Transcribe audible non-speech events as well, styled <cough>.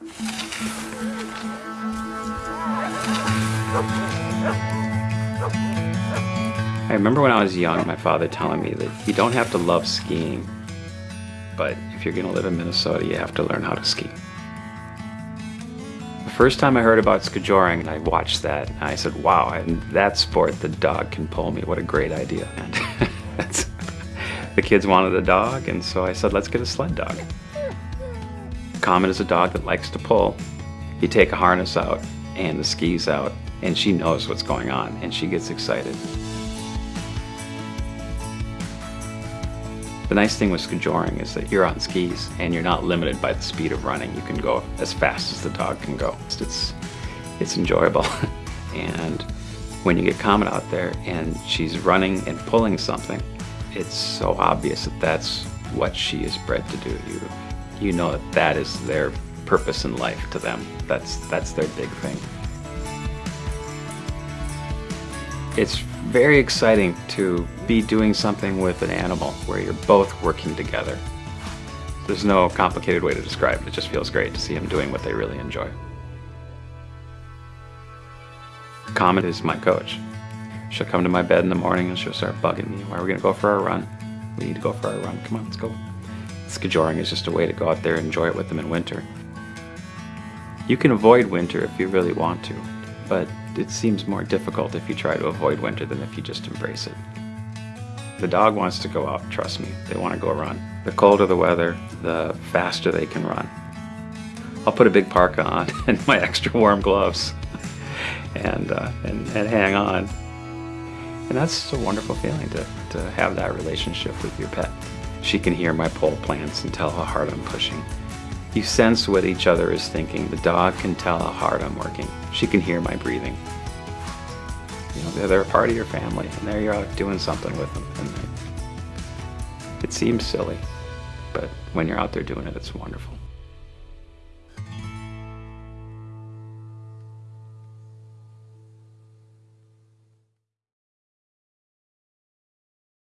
I remember when I was young, my father telling me that you don't have to love skiing, but if you're gonna live in Minnesota, you have to learn how to ski. The first time I heard about skijoring, and I watched that, and I said, wow, in that sport, the dog can pull me. What a great idea. <laughs> <laughs> The kids wanted a dog, and so I said, let's get a sled dog. Comet is a dog that likes to pull. You take a harness out and the skis out, and she knows what's going on, and she gets excited. The nice thing with skijoring is that you're on skis and you're not limited by the speed of running. You can go as fast as the dog can go. It's, it's enjoyable. <laughs> and when you get Comet out there and she's running and pulling something, it's so obvious that that's what she is bred to do. You, you know that that is their purpose in life to them. That's, that's their big thing. It's very exciting to be doing something with an animal where you're both working together. There's no complicated way to describe it. It just feels great to see them doing what they really enjoy. Comet is my coach. She'll come to my bed in the morning and she'll start bugging me. Why are we gonna go for our run? We need to go for our run. Come on, let's go. Skijoring is just a way to go out there and enjoy it with them in winter. You can avoid winter if you really want to, but it seems more difficult if you try to avoid winter than if you just embrace it. The dog wants to go out, trust me. They want to go run. The colder the weather, the faster they can run. I'll put a big parka on <laughs> and my extra warm gloves <laughs> and, uh, and, and hang on. And that's a wonderful feeling to, to have that relationship with your pet. She can hear my pole plants and tell how hard I'm pushing. You sense what each other is thinking. The dog can tell how hard I'm working. She can hear my breathing. You know, they're, a part of your family, and there you're out doing something with them. And it seems silly, but when you're out there doing it, it's wonderful.